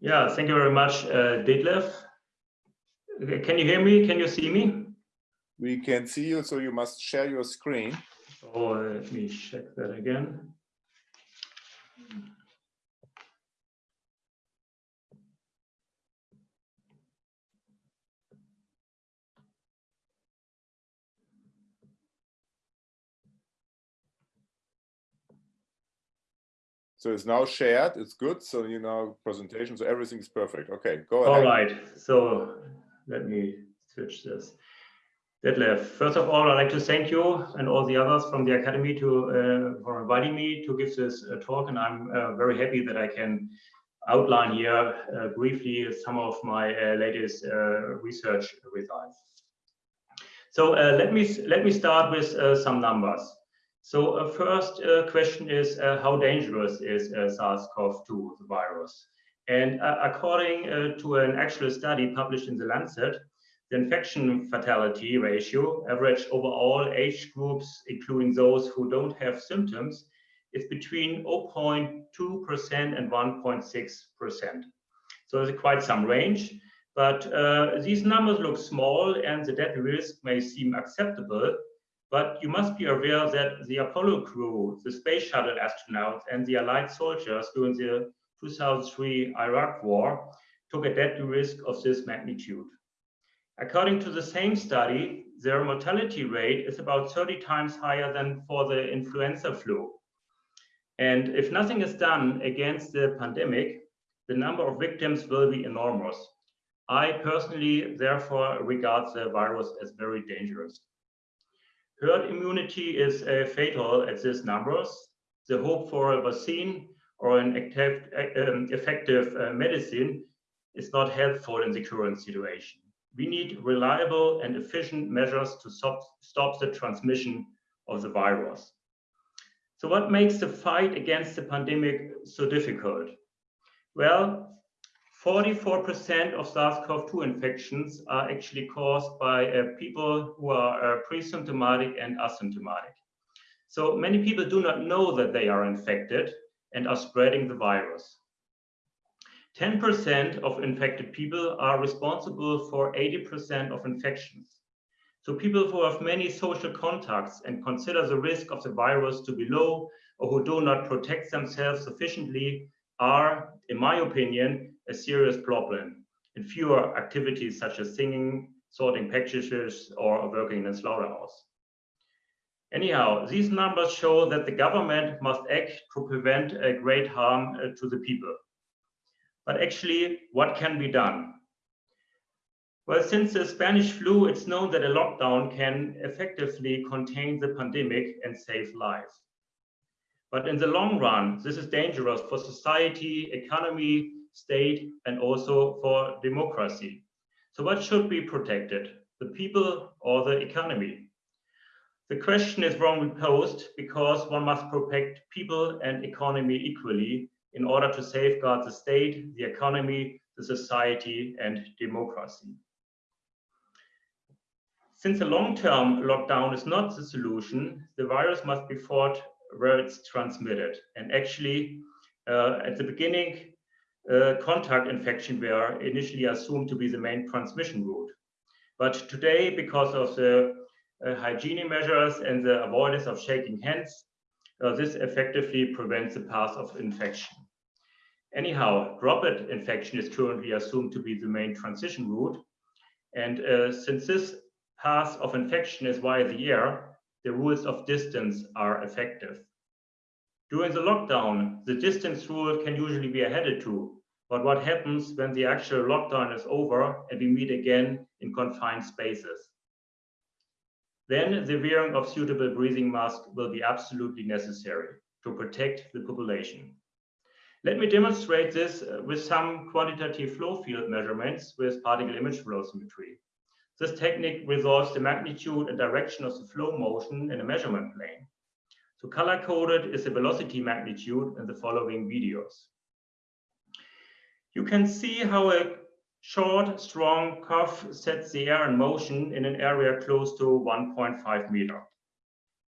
Yeah, thank you very much, uh, Detlef. Can you hear me? Can you see me? We can see you, so you must share your screen. Oh, let me check that again. So it's now shared, it's good. So you know, presentation, so everything is perfect. Okay, go ahead. All right, so let me switch this. Detlef, first of all, I'd like to thank you and all the others from the Academy to uh, for inviting me to give this uh, talk. And I'm uh, very happy that I can outline here uh, briefly some of my uh, latest uh, research results. So let me let me start with some numbers. So uh, first uh, question is uh, how dangerous is uh, SARS-CoV-2, the virus? And uh, according uh, to an actual study published in The Lancet, the infection fatality ratio averaged over all age groups, including those who don't have symptoms, is between 0.2% and 1.6%. So there's quite some range, but these numbers look small and the death risk may seem acceptable, but you must be aware that the Apollo crew, the space shuttle astronauts, and the Allied soldiers during the 2003 Iraq War took a deadly risk of this magnitude. According to the same study, their mortality rate is about 30 times higher than for the influenza flu. And if nothing is done against the pandemic, the number of victims will be enormous. I personally, therefore, regard the virus as very dangerous. Herd immunity is uh, fatal at these numbers. The hope for a vaccine or an active, um, effective uh, medicine is not helpful in the current situation. We need reliable and efficient measures to stop, stop the transmission of the virus. So what makes the fight against the pandemic so difficult? Well, 44% of SARS-CoV-2 infections are actually caused by uh, people who are uh, pre-symptomatic and asymptomatic. So many people do not know that they are infected and are spreading the virus. 10% of infected people are responsible for 80% of infections. So people who have many social contacts and consider the risk of the virus to be low or who do not protect themselves sufficiently are, in my opinion, a serious problem in fewer activities such as singing, sorting packages, or working in a slaughterhouse. Anyhow, these numbers show that the government must act to prevent a great harm uh, to the people. But actually, what can be done? Well, since the Spanish flu, it's known that a lockdown can effectively contain the pandemic and save lives. But in the long run, this is dangerous for society, economy, state, and also for democracy. So what should be protected, the people or the economy? The question is wrongly posed because one must protect people and economy equally in order to safeguard the state, the economy, the society, and democracy. Since a long-term lockdown is not the solution, the virus must be fought where it's transmitted. And actually, uh, at the beginning, uh, contact infection were initially assumed to be the main transmission route. But today, because of the uh, hygiene measures and the avoidance of shaking hands, uh, this effectively prevents the path of infection. Anyhow, droplet infection is currently assumed to be the main transition route. And uh, since this path of infection is via the air, the rules of distance are effective. During the lockdown, the distance rule can usually be adhered to, but what happens when the actual lockdown is over and we meet again in confined spaces? Then the wearing of suitable breathing masks will be absolutely necessary to protect the population. Let me demonstrate this uh, with some quantitative flow field measurements with particle image velocimetry. This technique resolves the magnitude and direction of the flow motion in a measurement plane. So color-coded is the velocity magnitude in the following videos. You can see how a short, strong curve sets the air in motion in an area close to 1.5 meter.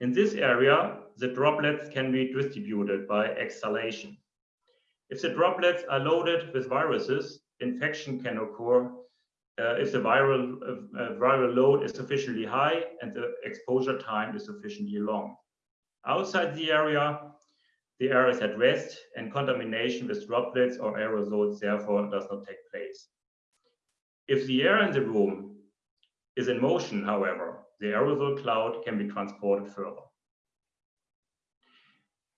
In this area, the droplets can be distributed by exhalation. If the droplets are loaded with viruses, infection can occur uh, if the viral, uh, viral load is sufficiently high and the exposure time is sufficiently long. Outside the area, the air is at rest and contamination with droplets or aerosols therefore does not take place. If the air in the room is in motion, however, the aerosol cloud can be transported further.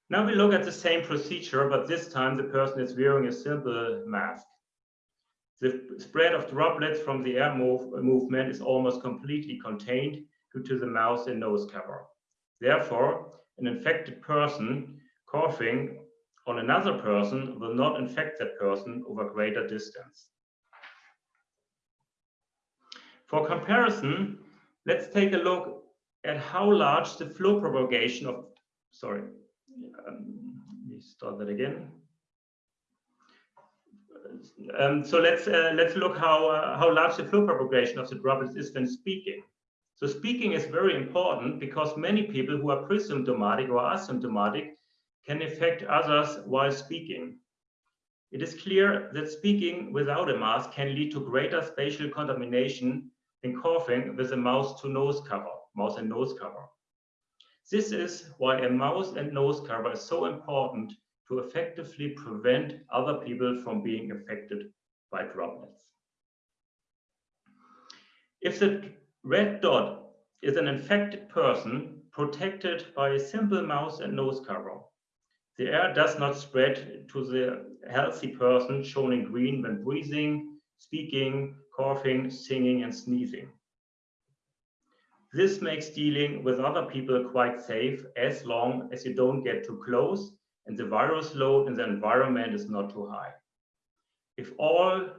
Now we look at the same procedure, but this time the person is wearing a simple mask. The spread of droplets from the air move, movement is almost completely contained due to the mouth and nose cover. Therefore, an infected person coughing on another person will not infect that person over greater distance. For comparison, let's take a look at how large the flow propagation of, sorry, um, let me start that again. Um, so let's uh, let's look how uh, how large the flow propagation of the droplets is when speaking. So speaking is very important because many people who are pre-symptomatic or asymptomatic can affect others while speaking. It is clear that speaking without a mask can lead to greater spatial contamination than coughing with a mouth to nose cover, mouth and nose cover. This is why a mouth and nose cover is so important to effectively prevent other people from being affected by droplets. If the red dot is an infected person protected by a simple mouth and nose cover, the air does not spread to the healthy person shown in green when breathing, speaking, coughing, singing, and sneezing. This makes dealing with other people quite safe as long as you don't get too close and the virus load in the environment is not too high. If all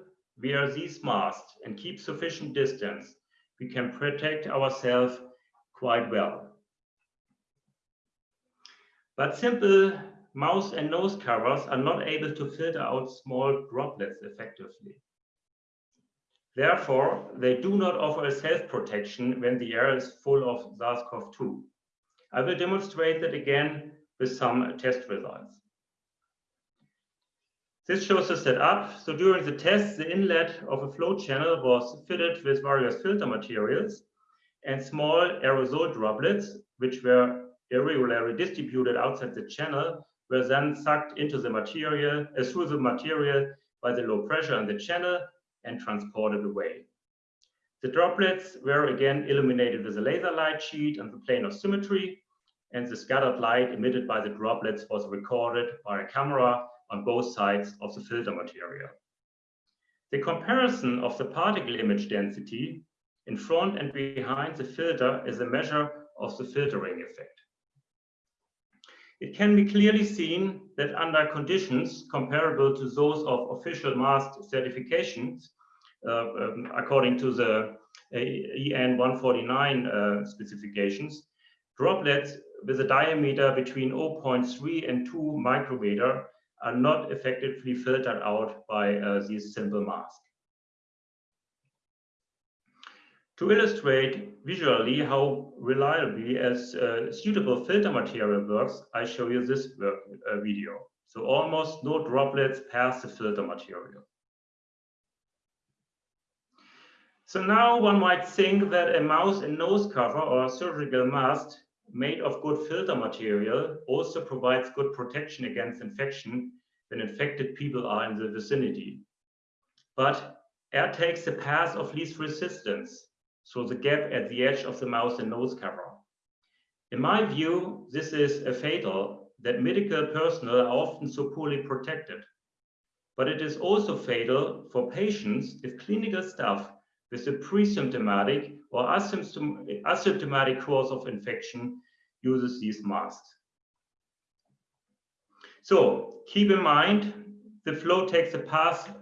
wear these masks and keep sufficient distance, we can protect ourselves quite well. But simple mouth and nose covers are not able to filter out small droplets effectively. Therefore, they do not offer a self-protection when the air is full of SARS-CoV-2. I will demonstrate that again with some test results. This shows the setup. So during the test, the inlet of a flow channel was fitted with various filter materials and small aerosol droplets, which were irregularly distributed outside the channel, were then sucked into the material, uh, through the material by the low pressure in the channel and transported away. The droplets were again illuminated with a laser light sheet and the plane of symmetry, and the scattered light emitted by the droplets was recorded by a camera on both sides of the filter material. The comparison of the particle image density in front and behind the filter is a measure of the filtering effect. It can be clearly seen that under conditions comparable to those of official mask certifications, uh, um, according to the uh, EN 149 uh, specifications, droplets with a diameter between 0.3 and 2 micrometer are not effectively filtered out by uh, these simple masks. To illustrate visually how reliably as uh, suitable filter material works, I show you this work, uh, video. So almost no droplets pass the filter material. So now one might think that a mouth and nose cover or surgical mask made of good filter material also provides good protection against infection when infected people are in the vicinity. But air takes the path of least resistance, so the gap at the edge of the mouth and nose cover. In my view, this is a fatal that medical personnel are often so poorly protected. But it is also fatal for patients if clinical staff with a pre-symptomatic or asymptomatic course of infection uses these masks. So keep in mind, the flow takes the path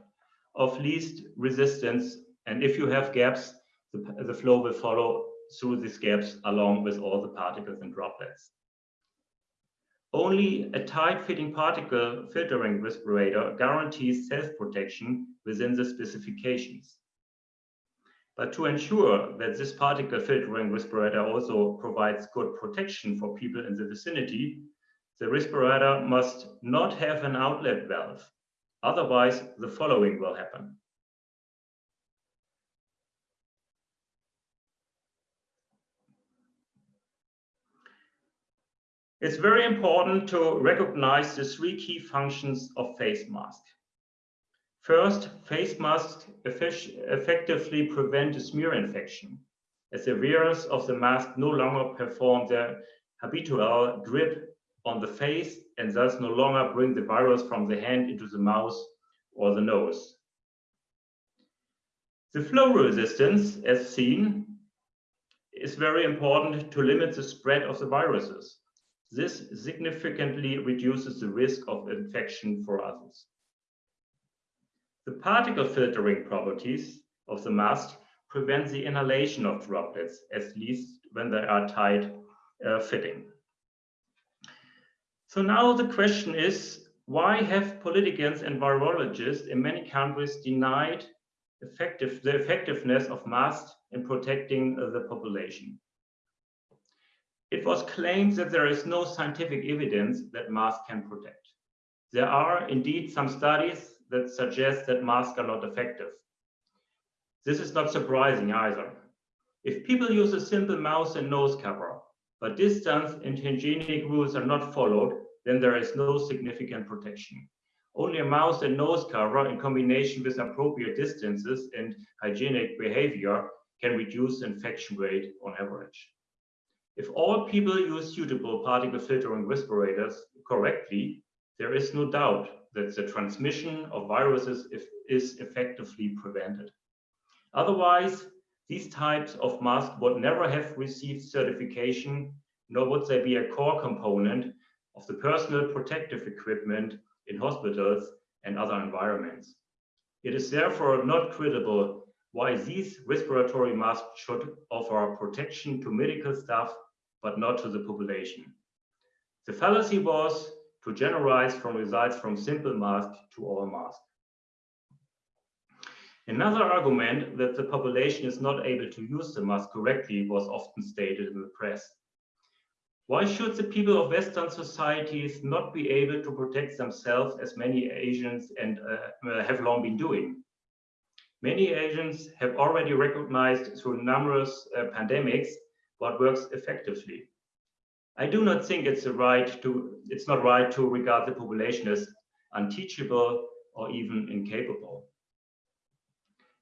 of least resistance. And if you have gaps, the, the flow will follow through these gaps along with all the particles and droplets. Only a tight-fitting particle filtering respirator guarantees self-protection within the specifications. But to ensure that this particle filtering respirator also provides good protection for people in the vicinity, the respirator must not have an outlet valve Otherwise, the following will happen. It's very important to recognize the three key functions of face mask. First, face masks effectively prevent a smear infection, as the wearers of the mask no longer perform their habitual grip on the face and thus no longer bring the virus from the hand into the mouth or the nose. The flow resistance, as seen, is very important to limit the spread of the viruses. This significantly reduces the risk of infection for others. The particle filtering properties of the mask prevent the inhalation of droplets, at least when they are tight uh, fitting. So now the question is, why have politicians and virologists in many countries denied effective, the effectiveness of masks in protecting uh, the population? It was claimed that there is no scientific evidence that masks can protect. There are indeed some studies that suggest that masks are not effective. This is not surprising either. If people use a simple mouth and nose cover, but distance and hygienic rules are not followed, then there is no significant protection. Only a mouth and nose cover in combination with appropriate distances and hygienic behavior can reduce infection rate on average. If all people use suitable particle filtering respirators correctly, there is no doubt that the transmission of viruses is effectively prevented. Otherwise, these types of masks would never have received certification, nor would they be a core component of the personal protective equipment in hospitals and other environments. It is therefore not credible why these respiratory masks should offer protection to medical staff, but not to the population. The fallacy was to generalize from results from simple mask to all mask. Another argument that the population is not able to use the mask correctly was often stated in the press. Why should the people of Western societies not be able to protect themselves as many Asians and uh, have long been doing? Many Asians have already recognized through numerous uh, pandemics what works effectively. I do not think it's a right to it's not right to regard the population as unteachable or even incapable.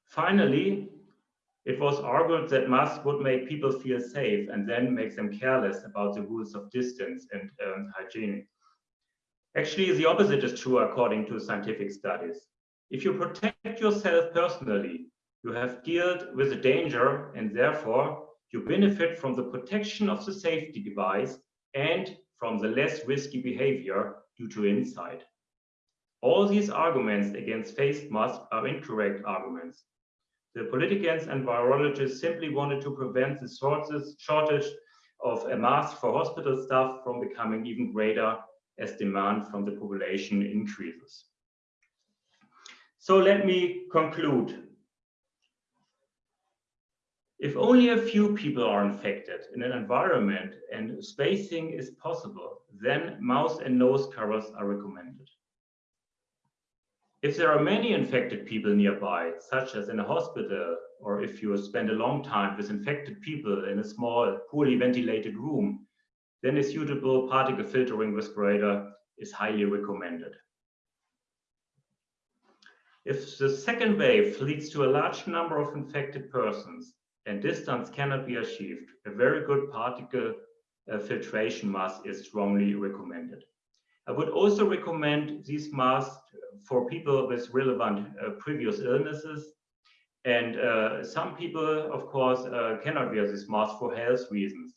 Finally, it was argued that masks would make people feel safe and then make them careless about the rules of distance and um, hygiene. Actually, the opposite is true according to scientific studies. If you protect yourself personally, you have dealt with the danger and therefore you benefit from the protection of the safety device and from the less risky behavior due to insight. All these arguments against face masks are incorrect arguments. The politicians and virologists simply wanted to prevent the shortage of a mask for hospital staff from becoming even greater as demand from the population increases. So let me conclude if only a few people are infected in an environment and spacing is possible, then mouth and nose covers are recommended. If there are many infected people nearby, such as in a hospital, or if you spend a long time with infected people in a small, poorly ventilated room, then a suitable particle filtering respirator is highly recommended. If the second wave leads to a large number of infected persons, and distance cannot be achieved, a very good particle uh, filtration mask is strongly recommended. I would also recommend these masks for people with relevant uh, previous illnesses. And uh, some people, of course, uh, cannot wear this mask for health reasons.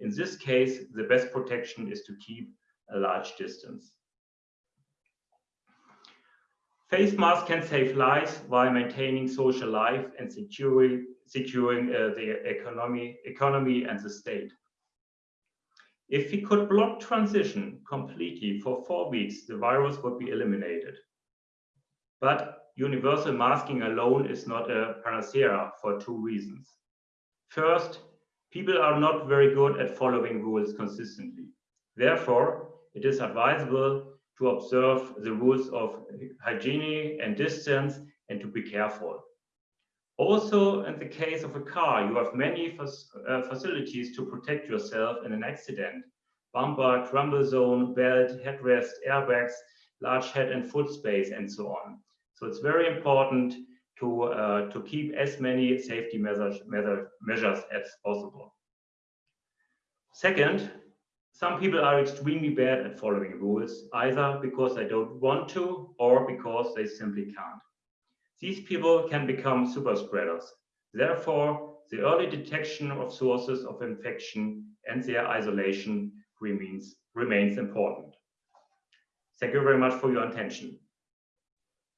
In this case, the best protection is to keep a large distance. Face masks can save lives while maintaining social life and securing securing uh, the economy, economy and the state. If we could block transition completely for four weeks, the virus would be eliminated. But universal masking alone is not a panacea for two reasons. First, people are not very good at following rules consistently. Therefore, it is advisable to observe the rules of hygiene and distance and to be careful. Also, in the case of a car, you have many uh, facilities to protect yourself in an accident. Bumper, crumble zone, belt, headrest, airbags, large head and foot space, and so on. So it's very important to, uh, to keep as many safety measures, measures as possible. Second, some people are extremely bad at following rules, either because they don't want to or because they simply can't. These people can become super spreaders. Therefore, the early detection of sources of infection and their isolation remains, remains important. Thank you very much for your attention.